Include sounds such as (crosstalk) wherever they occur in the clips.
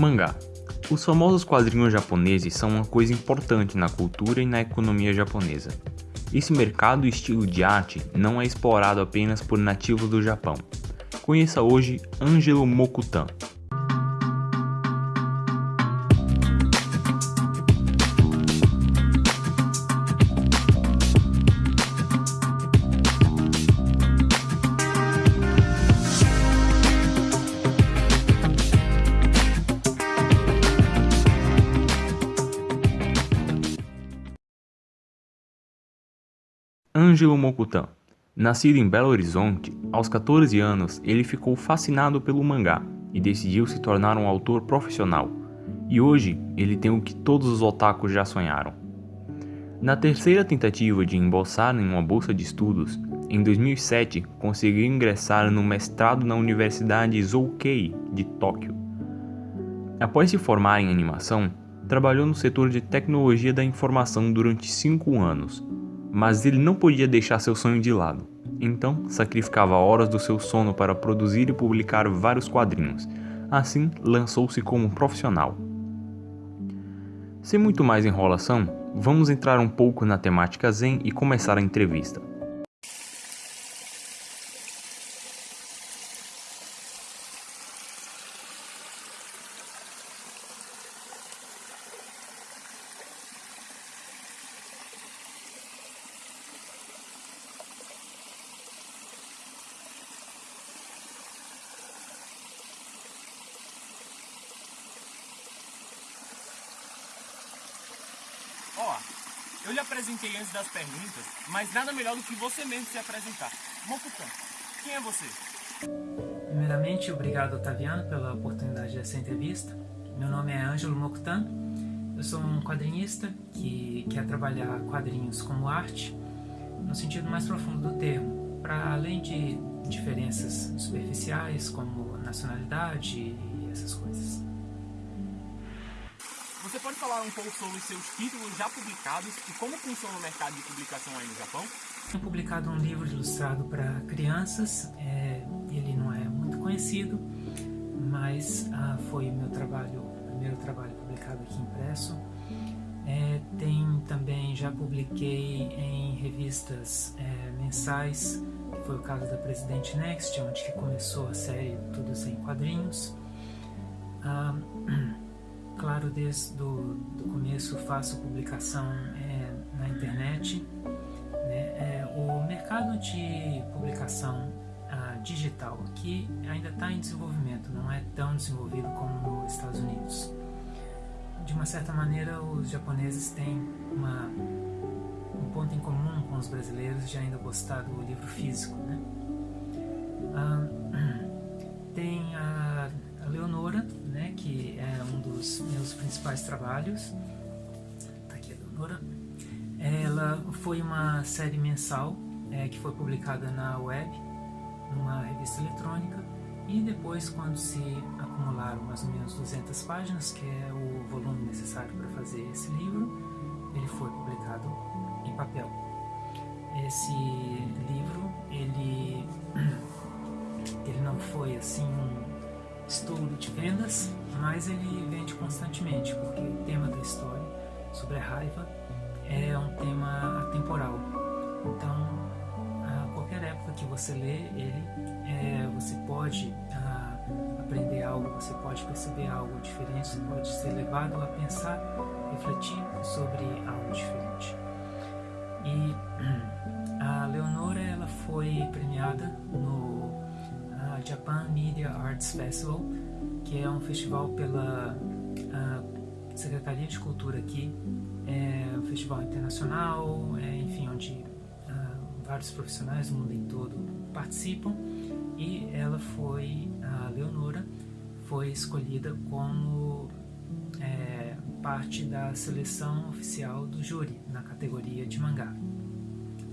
Mangá. Os famosos quadrinhos japoneses são uma coisa importante na cultura e na economia japonesa. Esse mercado e estilo de arte não é explorado apenas por nativos do Japão. Conheça hoje Angelo Mokutan, Ângelo Mokutan. Nascido em Belo Horizonte, aos 14 anos ele ficou fascinado pelo mangá e decidiu se tornar um autor profissional. E hoje ele tem o que todos os otakus já sonharam. Na terceira tentativa de embolsar em uma bolsa de estudos, em 2007 conseguiu ingressar no mestrado na Universidade Zoukei de Tóquio. Após se formar em animação, trabalhou no setor de tecnologia da informação durante cinco anos mas ele não podia deixar seu sonho de lado. Então, sacrificava horas do seu sono para produzir e publicar vários quadrinhos. Assim, lançou-se como profissional. Sem muito mais enrolação, vamos entrar um pouco na temática Zen e começar a entrevista. Ó, eu lhe apresentei antes das perguntas, mas nada melhor do que você mesmo se apresentar. Mokutan, quem é você? Primeiramente, obrigado Otaviano pela oportunidade dessa entrevista. Meu nome é Ângelo Mokutan, eu sou um quadrinista que quer trabalhar quadrinhos como arte, no sentido mais profundo do termo, para além de diferenças superficiais como nacionalidade e essas coisas. Falar um pouco sobre seus títulos já publicados e como funciona o mercado de publicação aí no Japão? Tenho publicado um livro ilustrado para crianças, é, ele não é muito conhecido, mas ah, foi meu trabalho, primeiro trabalho publicado aqui impresso. É, tem também, já publiquei em revistas é, mensais, que foi o caso da Presidente Next, onde começou a série Tudo Sem Quadrinhos. Ah, claro, desde o do começo faço publicação é, na internet. Né? É, o mercado de publicação ah, digital aqui ainda está em desenvolvimento, não é tão desenvolvido como nos Estados Unidos. De uma certa maneira, os japoneses têm uma, um ponto em comum com os brasileiros de ainda gostar do livro físico. Né? Ah, trabalhos. Tá aqui a Leonora. Ela foi uma série mensal é, que foi publicada na web, numa revista eletrônica, e depois, quando se acumularam mais ou menos 200 páginas, que é o volume necessário para fazer esse livro, ele foi publicado em papel. Esse livro, ele, (clears throat) ele não foi assim um estouro de vendas, mas ele vende constantemente, porque o tema da história sobre a raiva é um tema atemporal. Então, a qualquer época que você lê ele, é, você pode a, aprender algo, você pode perceber algo diferente, você pode ser levado a pensar, refletir sobre algo diferente. E (clears throat) a Leonora ela foi premiada no Japan Media Arts Festival, que é um festival pela Secretaria de Cultura aqui, é um festival internacional, é, enfim, onde uh, vários profissionais do mundo em todo participam, e ela foi, a Leonora, foi escolhida como é, parte da seleção oficial do júri na categoria de mangá.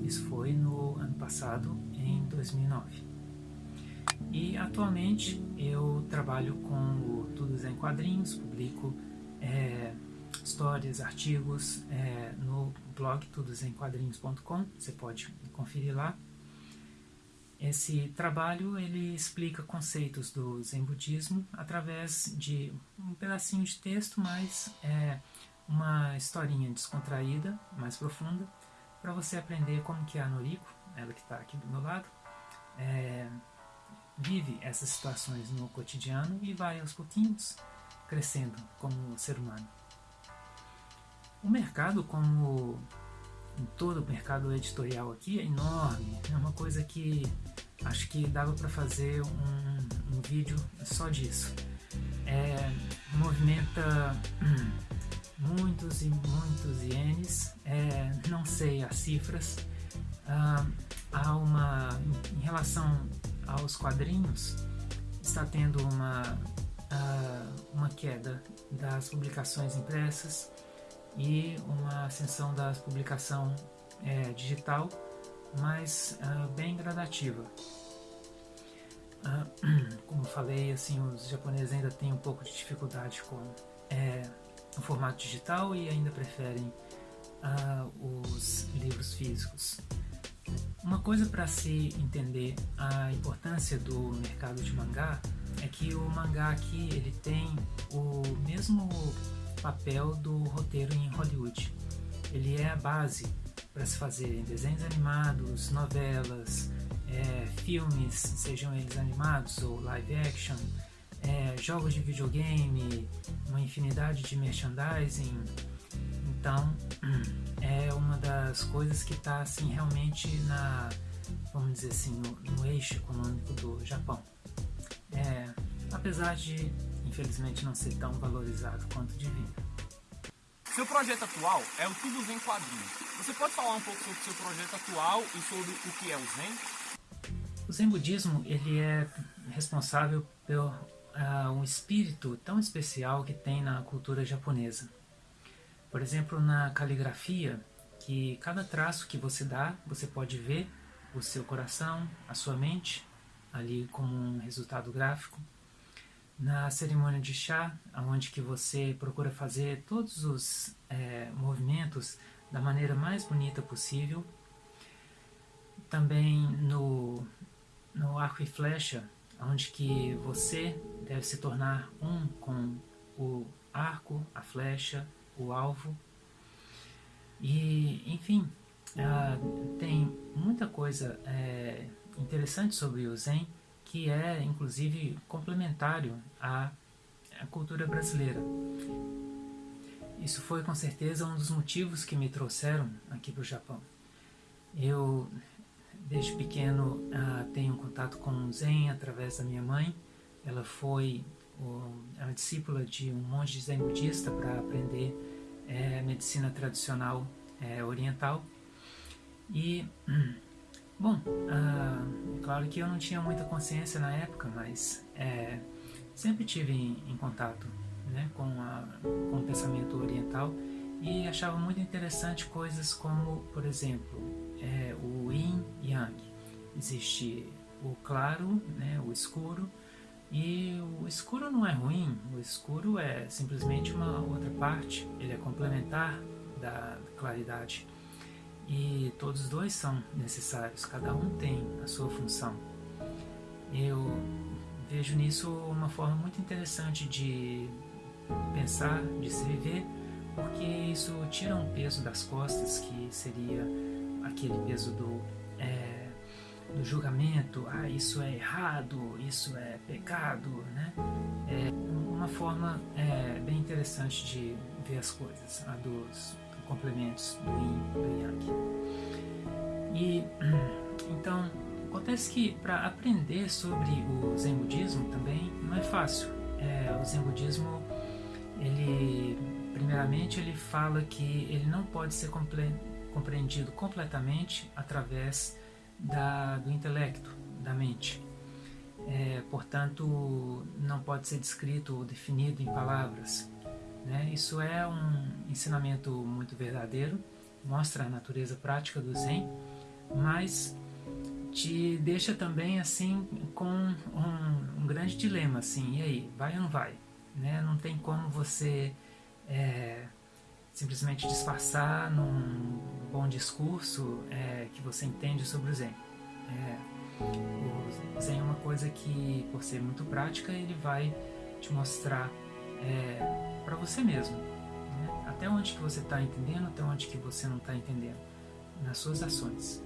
Isso foi no ano passado, em 2009. E atualmente eu trabalho com o Tudo em Quadrinhos, publico é, histórias, artigos é, no blog tudosemquadrinhos.com, você pode conferir lá. esse trabalho ele explica conceitos do Zen budismo através de um pedacinho de texto, mas é uma historinha descontraída, mais profunda, para você aprender como que a Noriko, ela que está aqui do meu lado, é, vive essas situações no cotidiano e vai aos pouquinhos crescendo como ser humano. O mercado, como em todo o mercado editorial aqui, é enorme. É uma coisa que acho que dava para fazer um, um, vídeo só disso. É, movimenta (clears throat) muitos e muitos ienes, é, não sei as cifras. Ah, há uma, em relação aos quadrinhos, está tendo uma, ah, uma queda das publicações impressas e uma ascensão da publicação é, digital, mas uh, bem gradativa. Uh, (clears throat) como falei, assim, os japoneses ainda têm um pouco de dificuldade com é, o formato digital e ainda preferem uh, os livros físicos. Uma coisa para se entender a importância do mercado de mangá é que o mangá aqui ele tem o mesmo papel do roteiro em Hollywood. Ele é a base para se fazer desenhos animados, novelas, é, filmes, sejam eles animados ou live action, é, jogos de videogame, uma infinidade de merchandising. Então, (clears throat) é uma das coisas que está assim realmente na, vamos dizer assim, no, no eixo econômico do Japão. É, apesar de infelizmente não ser tão valorizado quanto devia. Seu projeto atual é o Tudo Zen Quadrinhos. Você pode falar um pouco sobre o seu projeto atual e sobre o que é o Zen? O Zen Budismo ele é responsável pelo uh, um espírito tão especial que tem na cultura japonesa. Por exemplo, na caligrafia, que cada traço que você dá, você pode ver o seu coração, a sua mente, ali como um resultado gráfico na cerimônia de chá, onde que você procura fazer todos os é, movimentos da maneira mais bonita possível. Também no, no arco e flecha, onde que você deve se tornar um com o arco, a flecha, o alvo. E, enfim, uh, tem muita coisa é, interessante sobre o Zen que é inclusive complementário à, à cultura brasileira. Isso foi com certeza um dos motivos que me trouxeram aqui para o Japão. Eu, desde pequeno, uh, tenho contato com o Zen através da minha mãe. Ela foi a discípula de um monge Zen budista para aprender é, medicina tradicional é, oriental. E (clears throat) Bom, uh, claro que eu não tinha muita consciência na época, mas é, sempre tive em, em contato né, com, a, com o pensamento oriental e achava muito interessante coisas como, por exemplo, é, o Yin Yang. Existe o claro, né, o escuro, e o escuro não é ruim, o escuro é simplesmente uma outra parte, ele é complementar da claridade e todos os dois são necessários, cada um tem a sua função. Eu vejo nisso uma forma muito interessante de pensar, de se viver, porque isso tira um peso das costas que seria aquele peso do, do julgamento, ah, isso é errado, isso é pecado, né? É uma forma é, bem interessante de ver as coisas, a dos complementos do yin e do yang. E (clears throat) então acontece que para aprender sobre o Zen budismo também não é fácil. É, o Zen budismo ele primeiramente ele fala que ele não pode ser compre compreendido completamente através da, do intelecto, da mente. É, portanto, não pode ser descrito ou definido em palavras. Né? Isso é um ensinamento muito verdadeiro, mostra a natureza prática do Zen, mas te deixa também assim com um, um grande dilema, assim, e aí, vai ou não vai? Né? Não tem como você é, simplesmente disfarçar num bom discurso é, que você entende sobre o Zen. É, o Zen é uma coisa que, por ser muito prática, ele vai te mostrar é, para você mesmo. Né? Até onde que você está entendendo, até onde que você não está entendendo. Nas suas ações.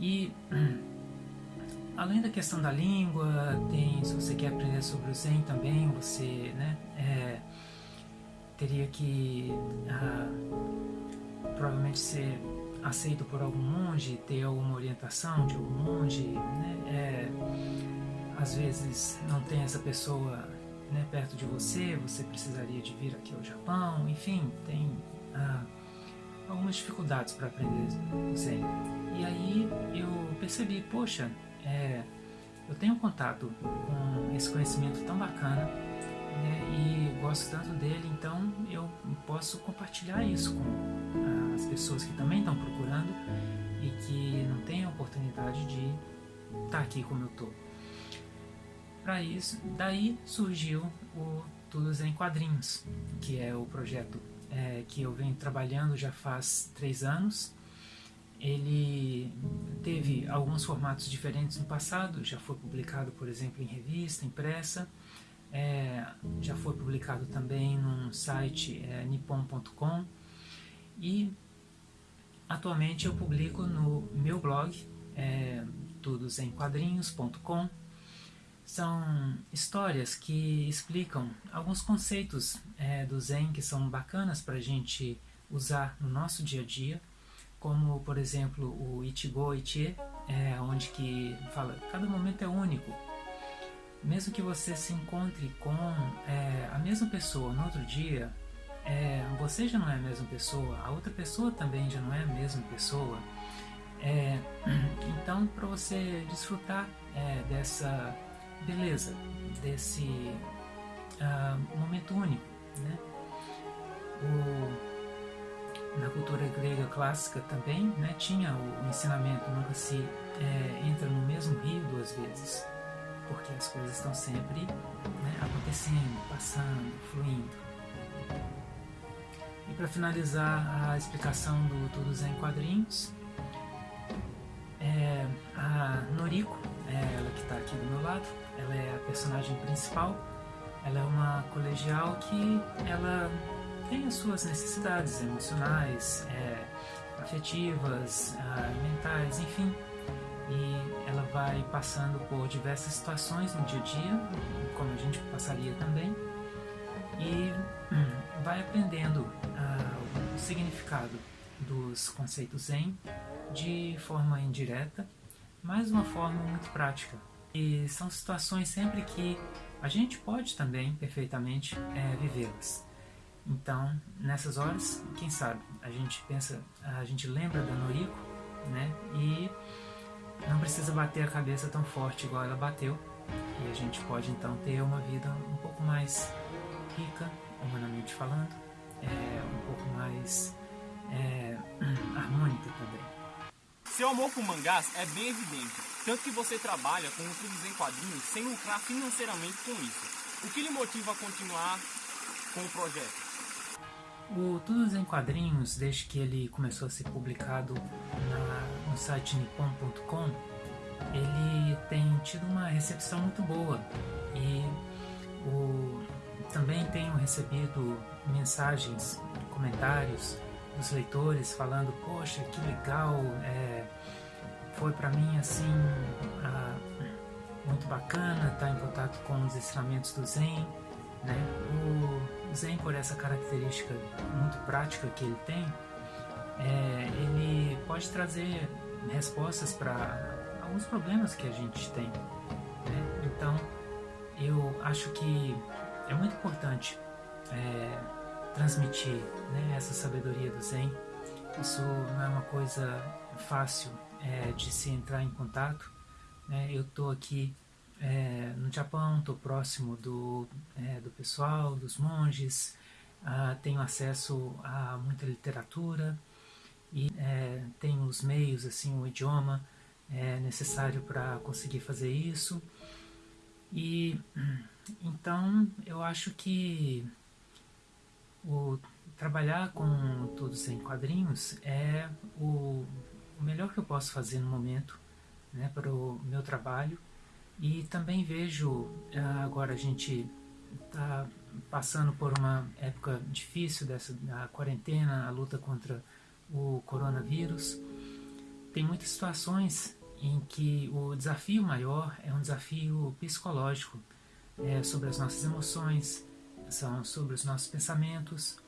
E (clears throat) além da questão da língua, tem, se você quer aprender sobre o Zen também, você né, é, teria que ah, provavelmente ser aceito por algum monge, ter alguma orientação de algum monge, né? É, às vezes não tem essa pessoa né, perto de você, você precisaria de vir aqui ao Japão, enfim, tem ah, algumas dificuldades para aprender Zen. E aí eu percebi, poxa, é, eu tenho contato com esse conhecimento tão bacana né, e gosto tanto dele, então eu posso compartilhar isso com ah, as pessoas que também estão procurando e que não têm a oportunidade de estar tá aqui como eu estou. Para isso, daí surgiu o Tudo em Quadrinhos, que é o projeto é, que eu venho trabalhando já faz três anos ele teve alguns formatos diferentes no passado, já foi publicado, por exemplo, em revista, impressa, é, já foi publicado também num site é, nippon.com e atualmente eu publico no meu blog, é, tudosemquadrinhos.com. São histórias que explicam alguns conceitos é, do Zen que são bacanas para a gente usar no nosso dia a dia como por exemplo o Ichigo Ichie, é, onde que fala cada momento é único. Mesmo que você se encontre com é, a mesma pessoa no outro dia, é, você já não é a mesma pessoa, a outra pessoa também já não é a mesma pessoa. É, (clears throat) então, para você desfrutar é, dessa beleza, desse uh, momento único, né? O, na cultura grega clássica também né, tinha o, ensinamento nunca se é, entra no mesmo rio duas vezes porque as coisas estão sempre né, acontecendo, passando, fluindo. E para finalizar a explicação do Tudo Zen Quadrinhos, é, a Noriko, é ela que está aqui do meu lado, ela é a personagem principal, ela é uma colegial que ela tem as suas necessidades emocionais, é, afetivas, ah, mentais, enfim. E vai passando por diversas situações no dia a dia, como a gente passaria também, e hum, vai aprendendo uh, o significado dos conceitos Zen de forma indireta, mas uma forma muito prática. E são situações sempre que a gente pode também perfeitamente é, vivê-las. Então, nessas horas, quem sabe, a gente pensa, a gente lembra da Noriko, né? E não precisa bater a cabeça tão forte igual ela bateu. E a gente pode então ter uma vida um pouco mais rica, humanamente falando, é, um pouco mais é, (clears throat) harmônica também. Seu amor por mangás é bem evidente, tanto que você trabalha com tudo em quadrinhos sem lucrar financeiramente com isso. O que lhe motiva a continuar com o projeto? O Tudo em Quadrinhos, desde que ele começou a ser publicado na, no site nippon.com, ele tem tido uma recepção muito boa e o, também tenho recebido mensagens, comentários dos leitores falando: Poxa, que legal, é, foi para mim assim a, muito bacana estar em contato com os ensinamentos do Zen. Né? O, Zen, por essa característica muito prática que ele tem, é, ele pode trazer respostas para alguns problemas que a gente tem. Né? Então, eu acho que é muito importante é, transmitir né, essa sabedoria do Zen. Isso não é uma coisa fácil é, de se entrar em contato. Né? Eu estou aqui é, no Japão, estou próximo do, é, do pessoal, dos monges, ah, tenho acesso a muita literatura e é, tenho os meios, assim, o idioma é, necessário para conseguir fazer isso. E então eu acho que o trabalhar com todos em quadrinhos é o, o melhor que eu posso fazer no momento né, para o meu trabalho e também vejo ah, agora a gente está passando por uma época difícil dessa a quarentena, a luta contra o coronavírus. Tem muitas situações em que o desafio maior é um desafio psicológico, é sobre as nossas emoções, são sobre os nossos pensamentos.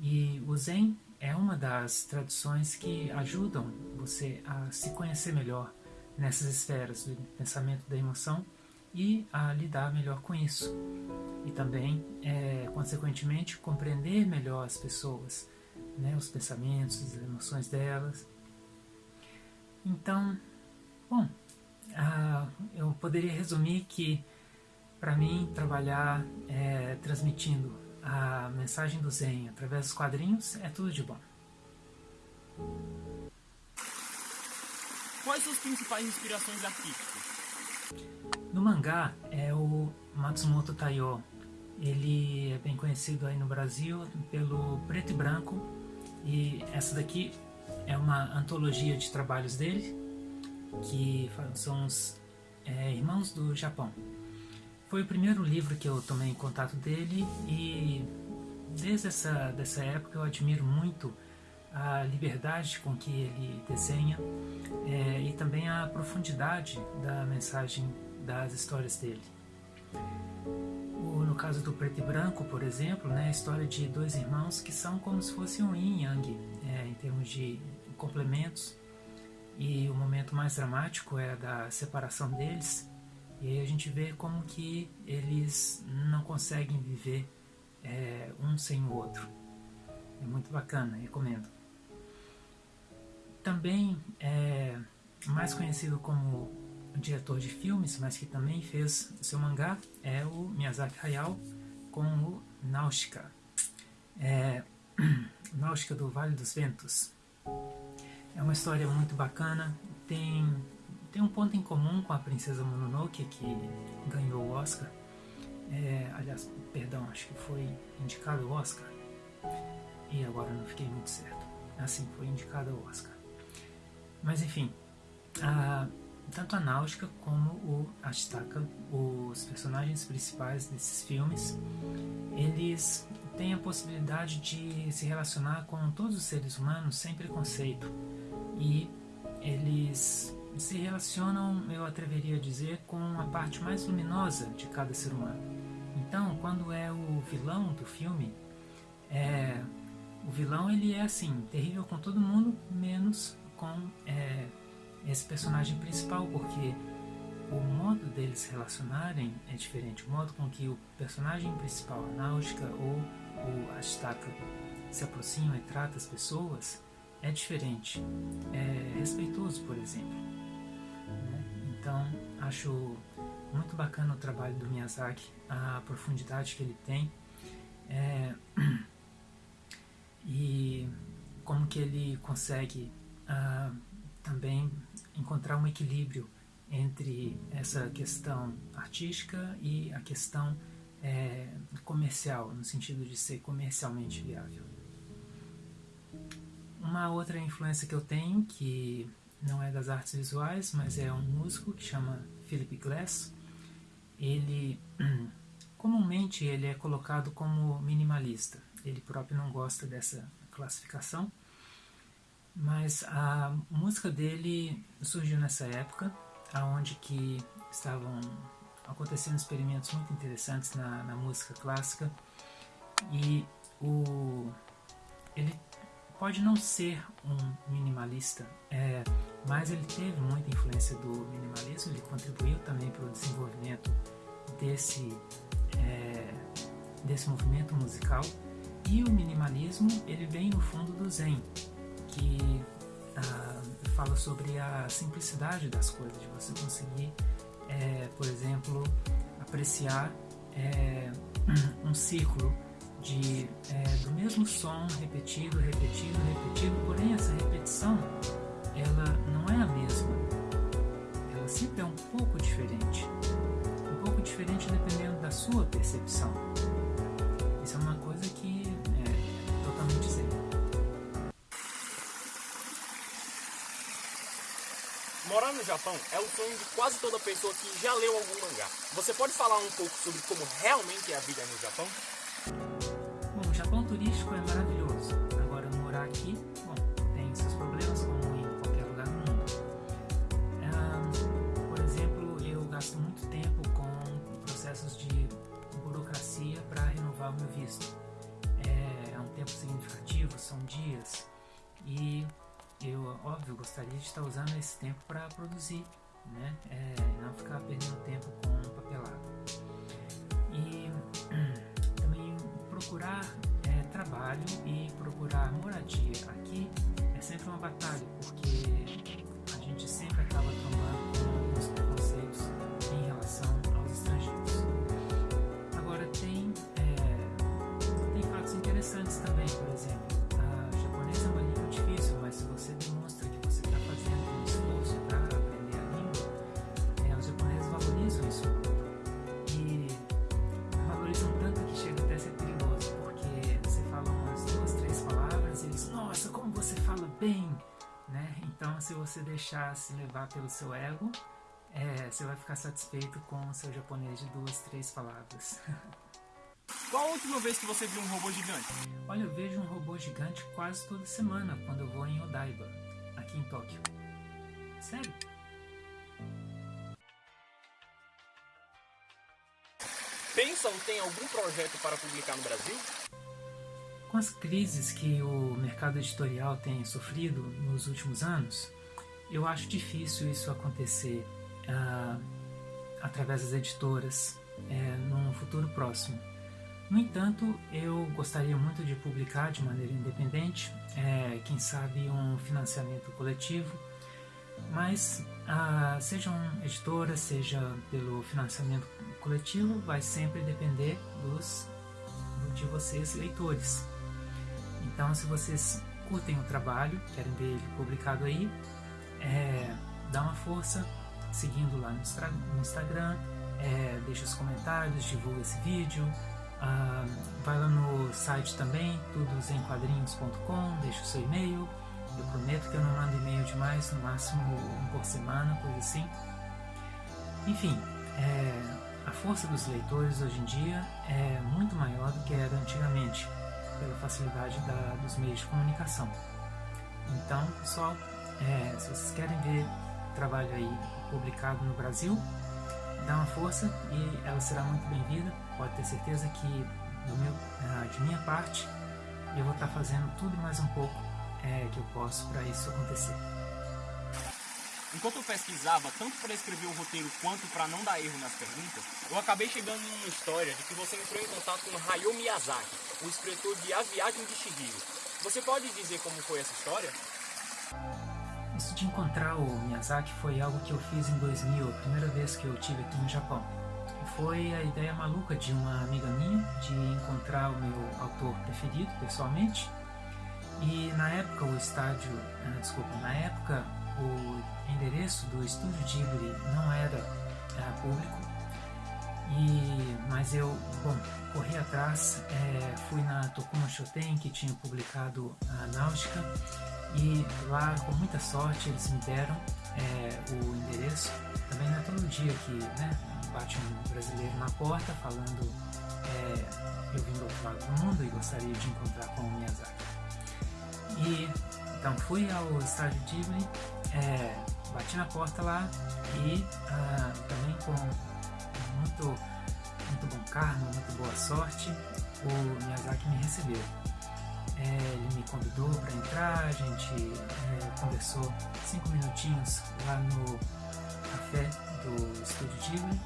E o Zen é uma das tradições que ajudam você a se conhecer melhor nessas esferas do pensamento da emoção e a lidar melhor com isso. E também, é, consequentemente, compreender melhor as pessoas, né, os pensamentos, as emoções delas. Então, bom, ah, eu poderia resumir que, para mim, trabalhar é, transmitindo a mensagem do Zen através dos quadrinhos é tudo de bom. Quais suas principais inspirações artísticas? No mangá é o Matsumoto Taiyo. Ele é bem conhecido aí no Brasil pelo Preto e Branco e essa daqui é uma antologia de trabalhos dele que são os é, Irmãos do Japão. Foi o primeiro livro que eu tomei em contato dele e desde essa dessa época eu admiro muito a liberdade com que ele desenha é, e também a profundidade da mensagem das histórias dele. Caso do Preto e Branco, por exemplo, né, a história de dois irmãos que são como se fossem um yin yang é, em termos de complementos e o momento mais dramático é da separação deles e aí a gente vê como que eles não conseguem viver é, um sem o outro. É muito bacana, recomendo. Também é mais conhecido como diretor de filmes, mas que também fez seu mangá, é o Miyazaki Hayao com o Náutica. É, (clears throat) Náutica do Vale dos Ventos. É uma história muito bacana, tem, tem um ponto em comum com a Princesa Mononoke, que ganhou o Oscar. É, aliás, perdão, acho que foi indicado o Oscar. E agora não fiquei muito certo. Assim, foi indicado o Oscar. Mas enfim, a, tanto a Náutica como o Ashtaka, os personagens principais desses filmes, eles têm a possibilidade de se relacionar com todos os seres humanos sem preconceito. E eles se relacionam, eu atreveria a dizer, com a parte mais luminosa de cada ser humano. Então, quando é o vilão do filme, é, o vilão ele é assim, terrível com todo mundo, menos com é, esse personagem principal, porque o modo deles se relacionarem é diferente. O modo com que o personagem principal, a Náutica ou o Ashtaka, se aproxima e trata as pessoas é diferente. É respeitoso, por exemplo. Né? Então, acho muito bacana o trabalho do Miyazaki, a profundidade que ele tem. É, (clears throat) e como que ele consegue uh, também encontrar um equilíbrio entre essa questão artística e a questão é, comercial, no sentido de ser comercialmente viável. Uma outra influência que eu tenho, que não é das artes visuais, mas é um músico que chama Philip Glass. Ele, (clears throat) comumente, ele é colocado como minimalista. Ele próprio não gosta dessa classificação, mas a música dele surgiu nessa época, aonde que estavam acontecendo experimentos muito interessantes na, na música clássica e o ele pode não ser um minimalista, é, mas ele teve muita influência do minimalismo, ele contribuiu também para o desenvolvimento desse, é, desse movimento musical. E o minimalismo ele vem no fundo do Zen, que ah, fala sobre a simplicidade das coisas, de você conseguir, é, por exemplo, apreciar é, (clears throat) um ciclo de, é, do mesmo som repetido, repetido, repetido, porém essa repetição ela não é a mesma, ela sempre é um pouco diferente, um pouco diferente dependendo da sua percepção. Isso é uma coisa Japão é o sonho de quase toda pessoa que já leu algum mangá. Você pode falar um pouco sobre como realmente é a vida no Japão? Bom, o Japão turístico é maravilhoso. Agora, morar aqui, bom, tem seus problemas como em qualquer lugar do mundo. Ah, por exemplo, eu gasto muito tempo com processos de burocracia para renovar o meu visto. É, é um tempo significativo, são dias. E eu, óbvio, gostaria de estar usando esse tempo para produzir, né? É, não ficar perdendo tempo com papelado. E (clears throat) também procurar é, trabalho e procurar moradia aqui é sempre uma batalha, porque a gente sempre acaba tomando bem, né? Então, se você deixar se levar pelo seu ego, é, você vai ficar satisfeito com o seu japonês de duas, três palavras. (laughs) Qual a última vez que você viu um robô gigante? Olha, eu vejo um robô gigante quase toda semana quando eu vou em Odaiba, aqui em Tóquio. Sério? Pensa ou tem algum projeto para publicar no Brasil? Com as crises que o mercado editorial tem sofrido nos últimos anos, eu acho difícil isso acontecer uh, através das editoras é, num futuro próximo. No entanto, eu gostaria muito de publicar de maneira independente, é, quem sabe um financiamento coletivo, mas ah, sejam editoras, seja pelo financiamento coletivo, vai sempre depender dos de vocês leitores. Então, se vocês curtem o trabalho, querem ver ele publicado aí, é, dá uma força seguindo lá no, Instagram, é, deixa os comentários, divulga esse vídeo, vai lá no site também, tudosemquadrinhos.com, deixa o seu e-mail. Eu prometo que eu não mando e-mail demais, no máximo um por semana, coisa assim. Enfim, é, a força dos leitores hoje em dia é muito maior do que era antigamente, pela facilidade da, dos meios de comunicação. Então, pessoal, é, se vocês querem ver trabalho aí publicado no Brasil, dá uma força e ela será muito bem-vinda. Pode ter certeza que meu, ah, de minha parte eu vou estar fazendo tudo mais um pouco é, que eu posso para isso acontecer. Enquanto eu pesquisava, tanto para escrever o roteiro quanto para não dar erro nas perguntas, eu acabei chegando numa história de que você entrou em contato com Hayao Miyazaki, o escritor de A Viagem de Chihiro. Você pode dizer como foi essa história? Isso de encontrar o Miyazaki foi algo que eu fiz em 2000, a primeira vez que eu tive aqui no Japão. Foi a ideia maluca de uma amiga minha de encontrar o meu autor preferido pessoalmente. E na época o estádio, ah, desculpa, na época o endereço do estúdio Ghibli não era ah, público. E, mas eu, bom, corri atrás, é, fui na Tokuma Shoten que tinha publicado a Náutica e lá, com muita sorte, eles me deram é, o endereço. Também não é todo dia que né, bate um brasileiro na porta falando é, eu vim do outro lado do mundo e gostaria de encontrar com o Miyazaki. E então fui ao estádio Ghibli, é, bati na porta lá e ah, também com muito, muito bom karma, muito boa sorte, o Miyazaki me recebeu. É, ele me convidou para entrar, a gente é, conversou cinco minutinhos lá no café do Estúdio Ghibli.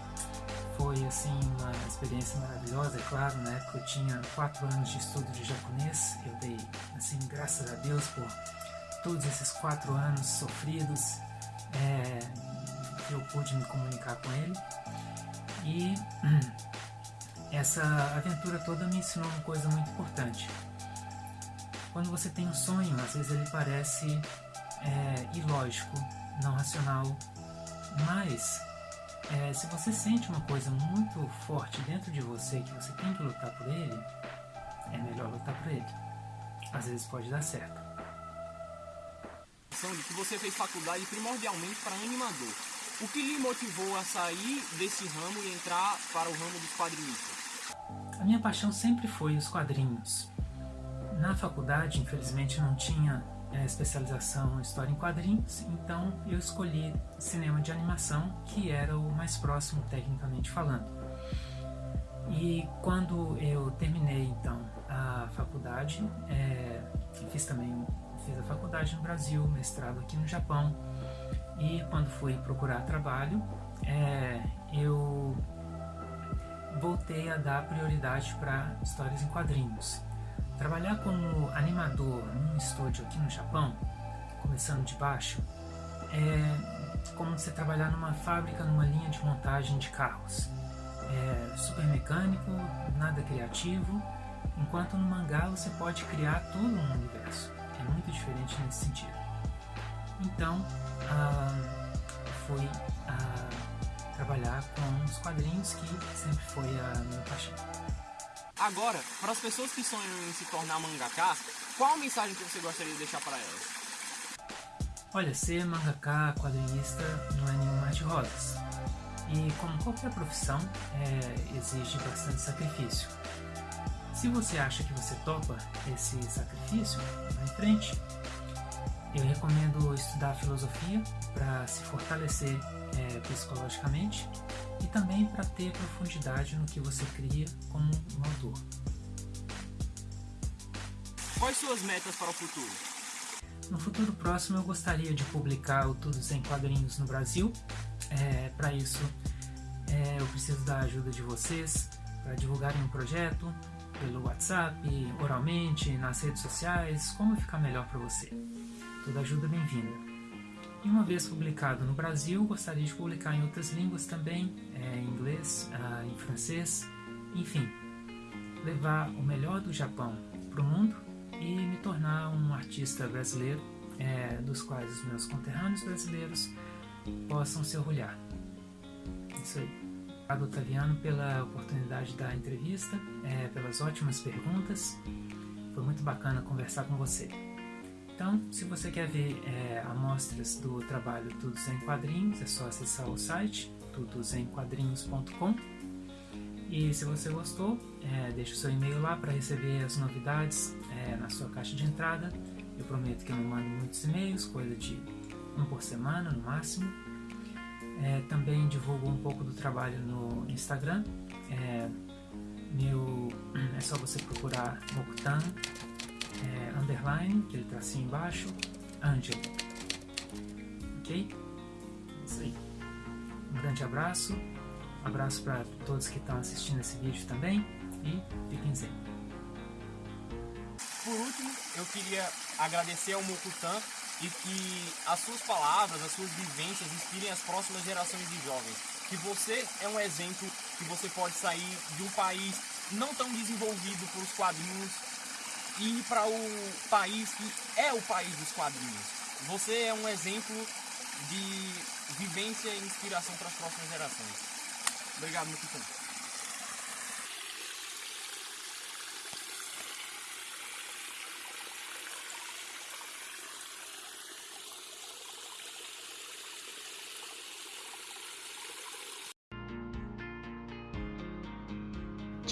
Foi assim uma experiência maravilhosa, é claro, na época eu tinha quatro anos de estudo de japonês, eu dei assim graças a Deus por todos esses quatro anos sofridos, é, eu pude me comunicar com ele. E (clears throat) essa aventura toda me ensinou uma coisa muito importante. Quando você tem um sonho, às vezes ele parece é, ilógico, não racional, mas é, se você sente uma coisa muito forte dentro de você que você tem que lutar por ele, é melhor lutar por ele. Às vezes pode dar certo. de que você fez faculdade primordialmente para animador. O que lhe motivou a sair desse ramo e entrar para o ramo dos quadrinistas? A minha paixão sempre foi os quadrinhos. Na faculdade, infelizmente, não tinha é, especialização em história em quadrinhos, então eu escolhi cinema de animação, que era o mais próximo tecnicamente falando. E quando eu terminei então a faculdade, é, fiz também fiz a faculdade no Brasil, mestrado aqui no Japão, e quando fui procurar trabalho, é, eu voltei a dar prioridade para histórias em quadrinhos. Trabalhar como animador num estúdio aqui no Japão, começando de baixo, é como você trabalhar numa fábrica, numa linha de montagem de carros. É super mecânico, nada criativo, enquanto no mangá você pode criar todo um universo. É muito diferente nesse sentido. Então, ah, fui ah, trabalhar com os quadrinhos, que sempre foi a minha paixão. Agora, para as pessoas que sonham em se tornar mangaka, qual a mensagem que você gostaria de deixar para elas? Olha, ser mangaka, quadrinista, não é nenhum mar de rosas. E como qualquer profissão, é, exige bastante sacrifício. Se você acha que você topa esse sacrifício, vá em frente. Eu recomendo estudar filosofia para se fortalecer é, psicologicamente e também para ter profundidade no que você cria como um autor. Quais suas metas para o futuro? No futuro próximo eu gostaria de publicar o Tudo Sem Quadrinhos no Brasil. É, para isso é, eu preciso da ajuda de vocês para divulgarem o um projeto pelo WhatsApp, oralmente, nas redes sociais, como ficar melhor para você. Toda ajuda bem-vinda. E uma vez publicado no Brasil, gostaria de publicar em outras línguas também, é, em inglês, ah, em francês, enfim, levar o melhor do Japão para o mundo e me tornar um artista brasileiro, é, dos quais os meus conterrâneos brasileiros possam se orgulhar. Isso aí. Obrigado, Otaviano, pela oportunidade da entrevista, é, pelas ótimas perguntas. Foi muito bacana conversar com você. Então, se você quer ver é, amostras do trabalho Tudos em Quadrinhos, é só acessar o site tudosemquadrinhos.com e se você gostou, é, deixe o seu e-mail lá para receber as novidades é, na sua caixa de entrada. Eu prometo que eu não mando muitos e-mails, coisa de um por semana no máximo. É, também divulgo um pouco do trabalho no Instagram. É, meu, (clears throat) é só você procurar Mokutan é, underline, aquele tracinho embaixo, Angel. Ok? Isso aí. Um grande abraço. Abraço para todos que estão assistindo esse vídeo também e fiquem zen. Por último, eu queria agradecer ao Mokutan e que as suas palavras, as suas vivências inspirem as próximas gerações de jovens. Que você é um exemplo que você pode sair de um país não tão desenvolvido por os quadrinhos e ir para o país que é o país dos quadrinhos. Você é um exemplo de vivência e inspiração para as próximas gerações. Obrigado, meu querido.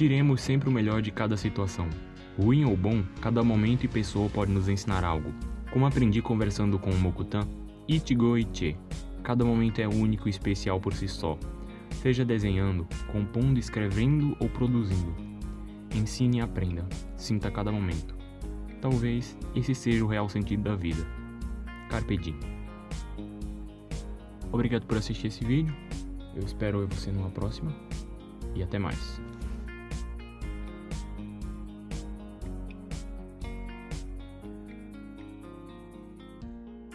Tiremos sempre o melhor de cada situação. Ruim ou bom, cada momento e pessoa pode nos ensinar algo. Como aprendi conversando com o Mokutan, Ichigo Ichi. Cada momento é único e especial por si só. Seja desenhando, compondo, escrevendo ou produzindo. Ensine e aprenda. Sinta cada momento. Talvez esse seja o real sentido da vida. Carpe diem. Obrigado por assistir esse vídeo. Eu espero ver você numa próxima. E até mais.